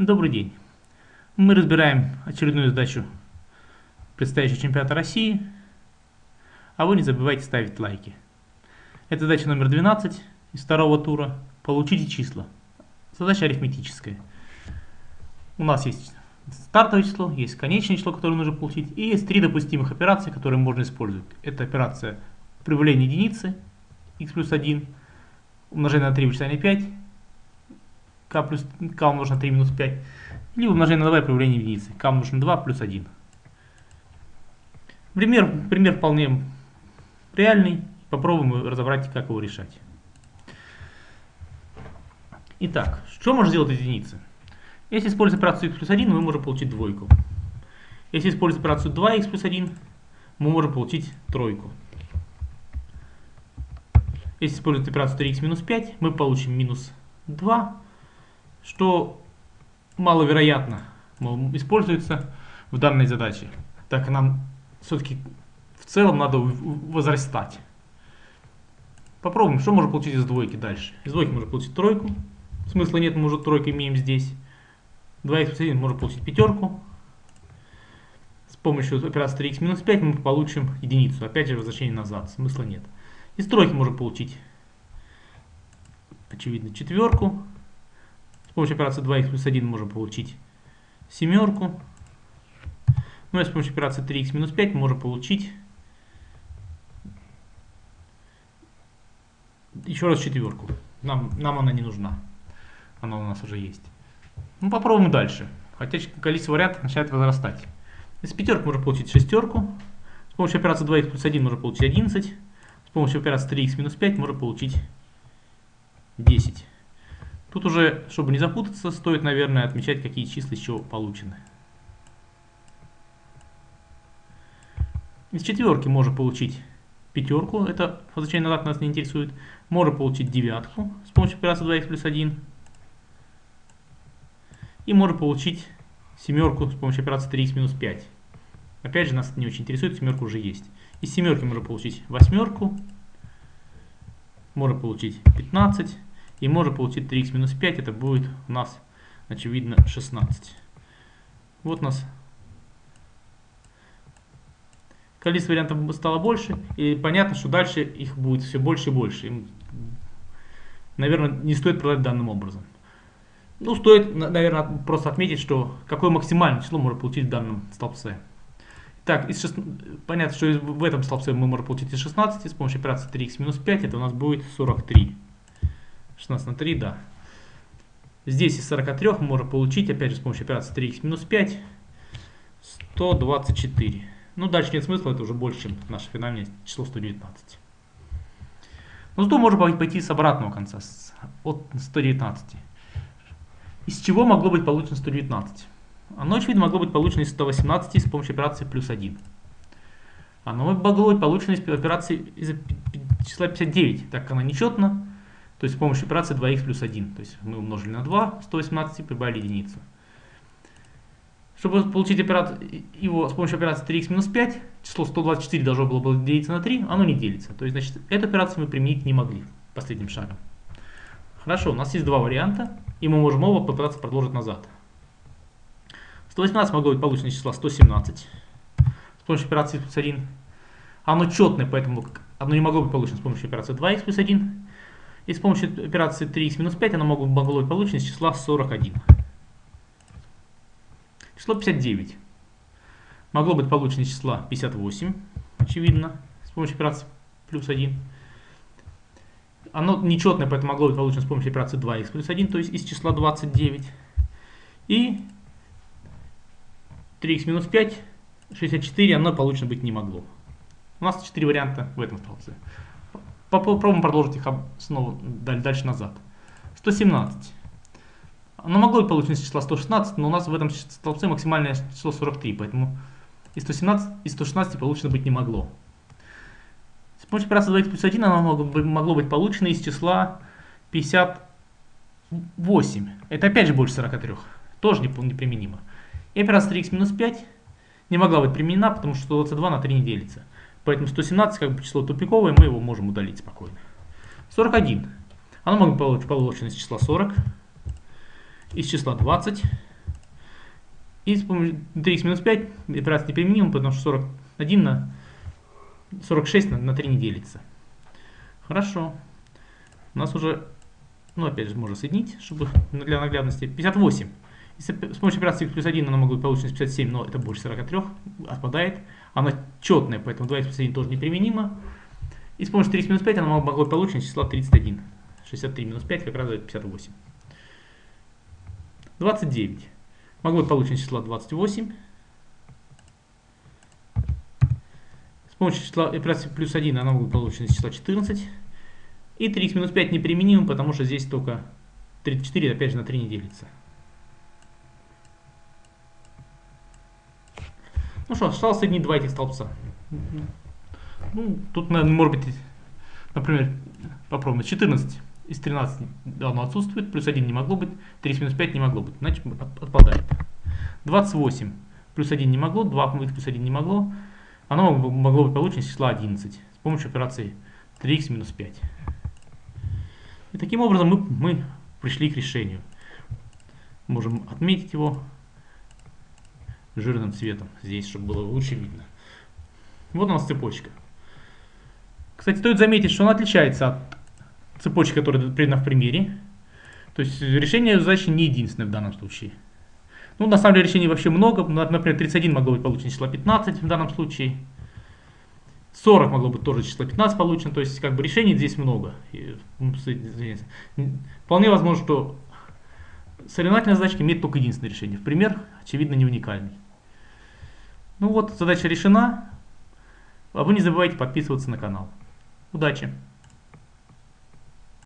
Добрый день. Мы разбираем очередную задачу предстоящего чемпионата России. А вы не забывайте ставить лайки. Это задача номер 12 из второго тура. Получите числа. Задача арифметическая. У нас есть стартовое число, есть конечное число, которое нужно получить, и есть три допустимых операции, которые можно использовать. Это операция прибавления единицы, x плюс 1, умножение на 3 вычитание 5, k плюс k умножить на 3 минус 5, или умножение на 2 и прибавление единицы, k умножить на 2 плюс 1. Пример, пример вполне реальный, попробуем разобрать, как его решать. Итак, что можно сделать единицы? Если использовать операцию x плюс 1, мы можем получить двойку. Если использовать операцию 2x плюс 1, мы можем получить тройку. Если использовать операцию 3x минус 5, мы получим минус 2, что маловероятно используется в данной задаче, так нам все-таки в целом надо возрастать. Попробуем, что можно получить из двойки дальше. Из двойки можно получить тройку. Смысла нет, мы уже тройку имеем здесь. 2х плюс 1 можно получить пятерку. С помощью операции 3х минус 5 мы получим единицу. Опять же возвращение назад. Смысла нет. Из тройки можно получить, очевидно, четверку. С помощью операции 2х плюс 1 можем получить семерку. Ну и с помощью операции 3х минус 5 можем получить еще раз четверку. Нам, нам она не нужна. Она у нас уже есть. Ну попробуем дальше. Хотя количество вариантов начинает возрастать. Из пятерки можно получить шестерку. С помощью операции 2х плюс 1 можно получить 11. С помощью операции 3х минус 5 можно получить 10. Тут уже, чтобы не запутаться, стоит, наверное, отмечать, какие числа еще получены. Из четверки можно получить пятерку, это возвращение назад нас не интересует. Можно получить девятку с помощью операции 2х плюс 1. И можно получить семерку с помощью операции 3х минус 5. Опять же, нас не очень интересует, семерка уже есть. Из семерки можно получить восьмерку, можно получить 15 и можно получить 3х минус 5, это будет у нас, очевидно, 16. Вот у нас количество вариантов стало больше, и понятно, что дальше их будет все больше и больше. Им, наверное, не стоит продать данным образом. Ну, стоит, наверное, просто отметить, что какое максимальное число можно получить в данном столбце. Так, из 6... понятно, что в этом столбце мы можем получить из 16 с помощью операции 3х минус 5, это у нас будет 43. 16 на 3, да. Здесь из 43 мы можем получить, опять же, с помощью операции 3х минус 5, 124. Ну, дальше нет смысла, это уже больше, чем наше финальное число 119. Но зато можно пойти с обратного конца, от 119. Из чего могло быть получено 119? Оно, очевидно, могло быть получено из 118 с помощью операции плюс 1. Оно могло быть получено из операции из числа 59, так как она нечетна, то есть с помощью операции 2х плюс 1. То есть мы умножили на 2, 118 и прибавили единицу. Чтобы получить операцию, его с помощью операции 3х минус 5, число 124 должно было бы делиться на 3, оно не делится. То есть, значит, эту операцию мы применить не могли последним шагом. Хорошо, у нас есть два варианта, и мы можем оба попытаться продолжить назад. 118 могло быть получено из числа 117 с помощью операции плюс 1. Оно четное, поэтому оно не могло быть получено с помощью операции 2х плюс 1. И с помощью операции 3х минус 5 оно могло быть получено из числа 41. Число 59 могло быть получено из числа 58, очевидно, с помощью операции плюс 1. Оно нечетное, поэтому могло быть получено с помощью операции 2х плюс 1, то есть из числа 29. И 3х минус 5, 64, оно получено быть не могло. У нас 4 варианта в этом столбце. Попробуем продолжить их снова дальше назад. 117. Оно могло быть получено из числа 116, но у нас в этом столбце максимальное число 43, поэтому из 117 из 116 получено быть не могло. С помощью операции 2 плюс 1 оно могло, могло быть получено из числа 58. Это опять же больше 43. Тоже неприменимо. И операция 3х минус 5 не могла быть применена, потому что 22 на 3 не делится. Поэтому 117 как бы число тупиковое, мы его можем удалить спокойно. 41. Оно может быть получено из числа 40, из числа 20, И с помощью 3х минус 5 операция неприменима, потому что 41 на 46 на, на 3 не делится. Хорошо. У нас уже, ну опять же, можно соединить, чтобы для наглядности. 58. С помощью операции плюс 1 она могла получена 57, но это больше 43, отпадает. Она четная, поэтому 2 плюс 1 тоже неприменимо. И с помощью 3 минус 5 она могла получена числа 31. 63 минус 5 как раз дает 58. 29. Могло быть получено число 28. С помощью числа операции плюс 1 она могла из числа 14. И 3 минус 5 неприменимо, потому что здесь только 34, опять же, на 3 не делится. Ну что, осталось соединить два этих столбца. Ну, тут, наверное, может быть, например, попробуем. 14 из 13 давно отсутствует, плюс 1 не могло быть, 30 минус 5 не могло быть, значит отпадает. 28 плюс 1 не могло, 2 плюс 1 не могло, оно могло быть получено из числа 11 с помощью операции 3х минус 5. И таким образом мы, мы пришли к решению. Можем отметить его жирным цветом здесь, чтобы было лучше видно. Вот у нас цепочка. Кстати, стоит заметить, что она отличается от цепочки, которая приведена в примере. То есть решение задачи не единственное в данном случае. Ну, на самом деле решений вообще много. Например, 31 могло быть получено число 15 в данном случае. 40 могло быть тоже число 15 получено. То есть, как бы решений здесь много. И, вполне возможно, что соревновательная задачка имеет только единственное решение. В пример, очевидно, не уникальный. Ну вот, задача решена. А вы не забывайте подписываться на канал. Удачи!